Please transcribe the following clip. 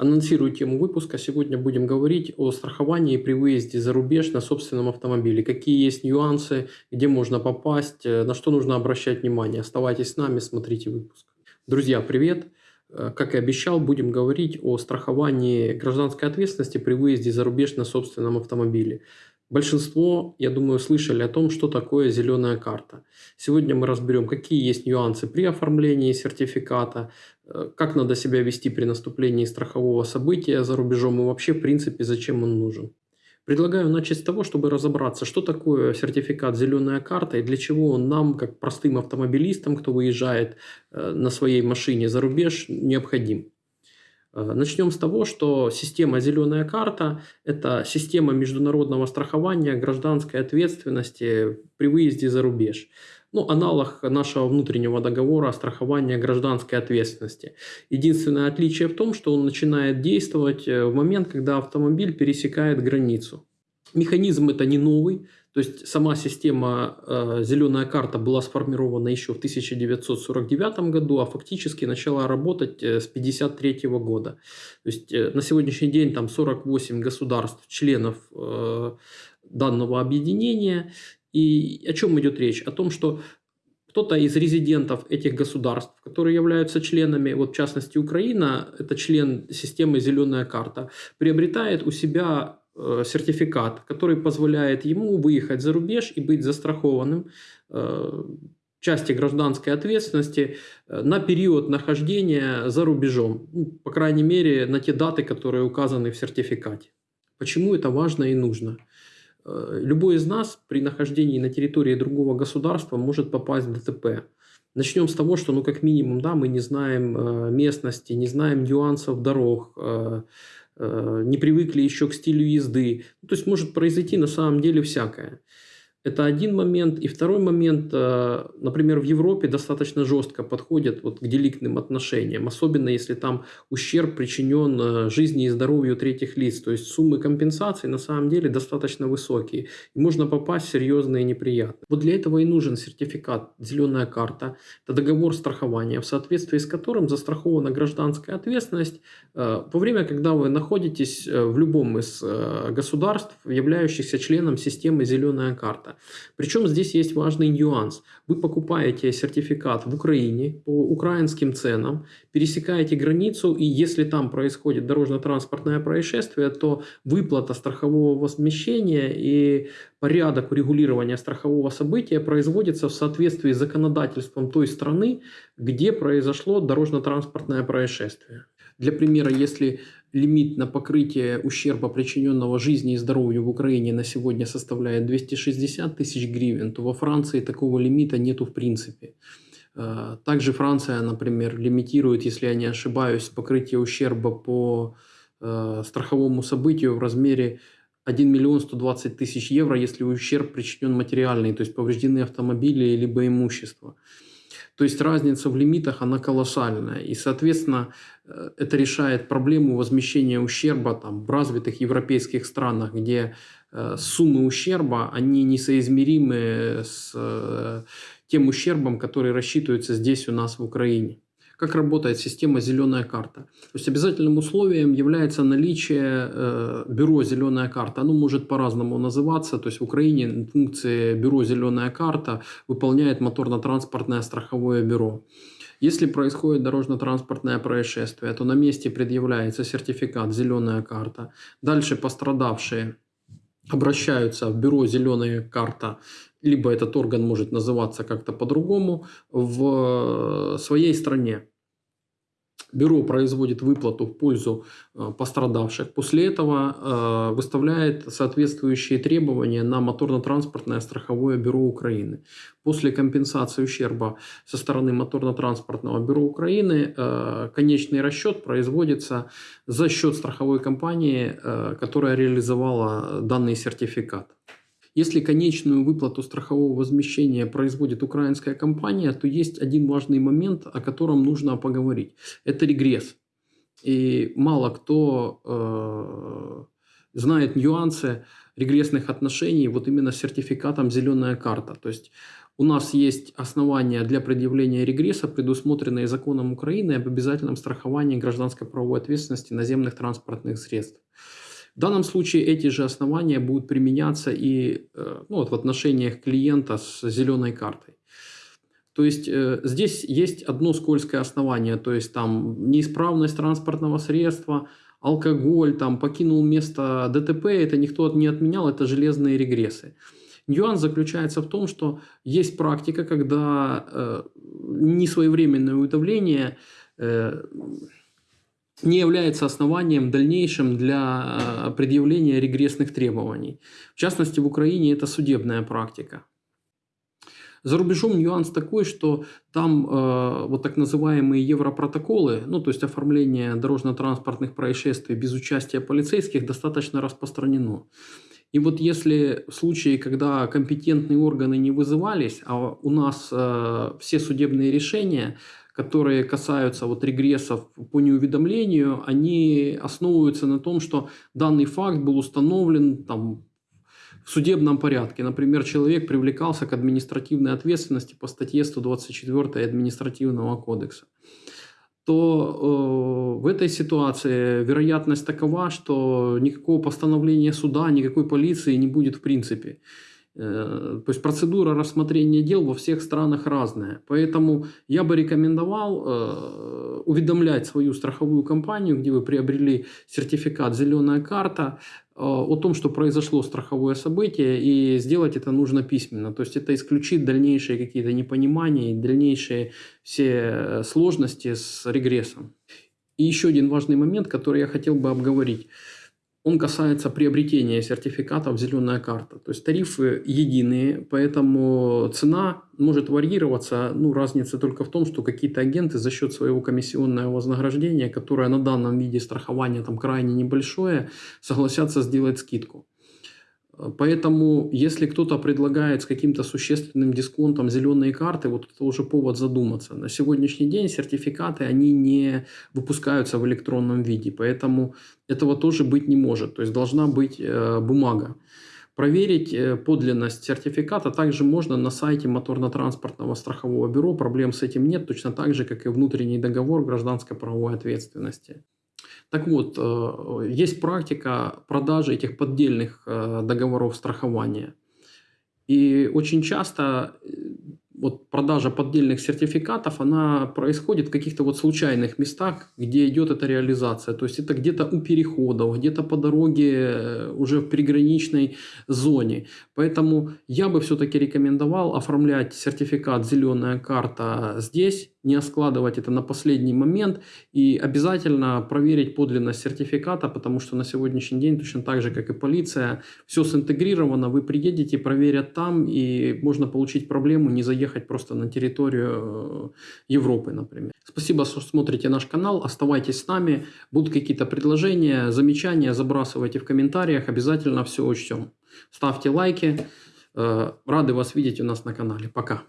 Анонсирую тему выпуска. Сегодня будем говорить о страховании при выезде за рубеж на собственном автомобиле. Какие есть нюансы, где можно попасть, э, на что нужно обращать внимание. Оставайтесь с нами, смотрите выпуск. Друзья, привет! Э, как и обещал, будем говорить о страховании гражданской ответственности при выезде за рубеж на собственном автомобиле. Большинство, я думаю, слышали о том, что такое зеленая карта. Сегодня мы разберем, какие есть нюансы при оформлении сертификата, э, как надо себя вести при наступлении страхового события за рубежом и вообще, в принципе, зачем он нужен. Предлагаю начать с того, чтобы разобраться, что такое сертификат «Зеленая карта» и для чего он нам, как простым автомобилистам, кто выезжает э, на своей машине за рубеж, необходим. Э, начнем с того, что система «Зеленая карта» – это система международного страхования гражданской ответственности при выезде за рубеж. Ну, аналог нашего внутреннего договора о страховании гражданской ответственности. Единственное отличие в том, что он начинает действовать э, в момент, когда автомобиль пересекает границу. Механизм это не новый, то есть сама система э, «Зеленая карта» была сформирована еще в 1949 году, а фактически начала работать э, с 1953 года. То есть э, на сегодняшний день там 48 государств, членов э, данного объединения. И о чем идет речь? О том, что кто-то из резидентов этих государств, которые являются членами, вот в частности Украина, это член системы «Зеленая карта», приобретает у себя сертификат, который позволяет ему выехать за рубеж и быть застрахованным э, части гражданской ответственности э, на период нахождения за рубежом, ну, по крайней мере на те даты, которые указаны в сертификате. Почему это важно и нужно? Любой из нас при нахождении на территории другого государства может попасть в ДТП. Начнем с того, что ну как минимум да, мы не знаем местности, не знаем нюансов дорог, Э, не привыкли еще к стилю езды. То есть может произойти на самом деле всякое. Это один момент. И второй момент, э, например, в Европе достаточно жестко подходят вот к деликтным отношениям, особенно если там ущерб причинен э, жизни и здоровью третьих лиц. То есть суммы компенсаций на самом деле достаточно высокие. И можно попасть в серьезные неприятности. Вот для этого и нужен сертификат «Зеленая карта». Это договор страхования, в соответствии с которым застрахована гражданская ответственность э, во время, когда вы находитесь в любом из государств, являющихся членом системы «Зеленая карта» сертификата. Причем здесь есть важный нюанс. Вы покупаете сертификат в Украине по украинским ценам, пересекаете границу, и если там происходит дорожно-транспортное происшествие, то выплата страхового возмещения и порядок урегулирования страхового события производится в соответствии с законодательством той страны, где произошло дорожно-транспортное происшествие. Для примера, если лимит на покрытие ущерба, причиненного жизни и здоровью в Украине на сегодня составляет 260 тысяч гривен, то во Франции такого лимита нету в принципе. Э, также Франция, например, лимитирует, если я не ошибаюсь, покрытие ущерба по э, страховому событию в размере 1 миллион 120 тысяч евро, если ущерб причинен материальный, то есть повреждены автомобили либо имущество. То есть разница в лимитах, она колоссальная. И, соответственно, э, это решает проблему возмещения ущерба там, в развитых европейских странах, где э, суммы ущерба, они несоизмеримы с э, тем ущербом, который рассчитывается здесь у нас в Украине как работает система «Зеленая карта». То есть обязательным условием является наличие э, бюро «Зеленая карта». Оно может по-разному называться. То есть в Украине функции бюро «Зеленая карта» выполняет моторно-транспортное страховое бюро. Если происходит дорожно-транспортное происшествие, то на месте предъявляется сертификат «Зеленая карта». Дальше пострадавшие обращаются в бюро «Зеленая карта», либо этот орган может называться как-то по-другому, в своей стране. Бюро производит выплату в пользу э, пострадавших. После этого э, выставляет соответствующие требования на моторно-транспортное страховое бюро Украины. После компенсации ущерба со стороны моторно-транспортного бюро Украины э, конечный расчет производится за счет страховой компании, которая реализовала данный сертификат. Если конечную выплату страхового возмещения производит украинская компания, то есть один важный момент, о котором нужно поговорить. Это регресс. И мало кто э, знает нюансы регрессных отношений вот именно с сертификатом «Зеленая карта». То есть у нас есть основания для предъявления регресса, предусмотренные законом Украины об обязательном страховании гражданской правовой ответственности наземных транспортных средств. В данном случае эти же основания будут применяться и э, ну, вот в отношениях клиента с зеленой картой. То есть э, здесь есть одно скользкое основание, то есть там неисправность транспортного средства, алкоголь, там покинул место ДТП, это никто не отменял, это железные регрессы. Нюанс заключается в том, что есть практика, когда э, несвоевременное уведомление э, не является основанием дальнейшим для э, предъявления регрессных требований. В частности, в Украине это судебная практика. За рубежом нюанс такой, что там э, вот так называемые европротоколы, ну то есть оформление дорожно-транспортных происшествий без участия полицейских достаточно распространено. И вот если в случае, когда компетентные органы не вызывались, а у нас э, все судебные решения, которые касаются вот регрессов по неуведомлению, они основываются на том, что данный факт был установлен там, в судебном порядке. Например, человек привлекался к административной ответственности по статье 124 Административного кодекса то э, в этой ситуации вероятность такова, что никакого постановления суда, никакой полиции не будет в принципе. Э, то есть процедура рассмотрения дел во всех странах разная. Поэтому я бы рекомендовал э, уведомлять свою страховую компанию, где вы приобрели сертификат «Зеленая карта», э, о том, что произошло страховое событие, и сделать это нужно письменно. То есть это исключит дальнейшие какие-то непонимания и дальнейшие все сложности с регрессом. И еще один важный момент, который я хотел бы обговорить – он касается приобретения сертификатов «Зеленая карта». То есть тарифы единые, поэтому цена может варьироваться. Ну, разница только в том, что какие-то агенты за счет своего комиссионного вознаграждения, которое на данном виде страхования там крайне небольшое, согласятся сделать скидку. Поэтому, если кто-то предлагает с каким-то существенным дисконтом зеленые карты, вот это уже повод задуматься. На сегодняшний день сертификаты, они не выпускаются в электронном виде, поэтому этого тоже быть не может. То есть должна быть э, бумага. Проверить э, подлинность сертификата также можно на сайте моторно-транспортного страхового бюро. Проблем с этим нет, точно так же, как и внутренний договор гражданской правовой ответственности. Так вот, э, есть практика продажи этих поддельных э, договоров страхования. И очень часто э, вот продажа поддельных сертификатов, она происходит в каких-то вот случайных местах, где идет эта реализация. То есть это где-то у переходов, где-то по дороге уже в приграничной зоне. Поэтому я бы все-таки рекомендовал оформлять сертификат «Зеленая карта» здесь, не складывать это на последний момент и обязательно проверить подлинность сертификата, потому что на сегодняшний день, точно так же, как и полиция, все синтегрировано, вы приедете, проверят там, и можно получить проблему, не заехать просто на территорию э, Европы, например. Спасибо, что смотрите наш канал, оставайтесь с нами, будут какие-то предложения, замечания, забрасывайте в комментариях, обязательно все учтем. Ставьте лайки, э, рады вас видеть у нас на канале. Пока.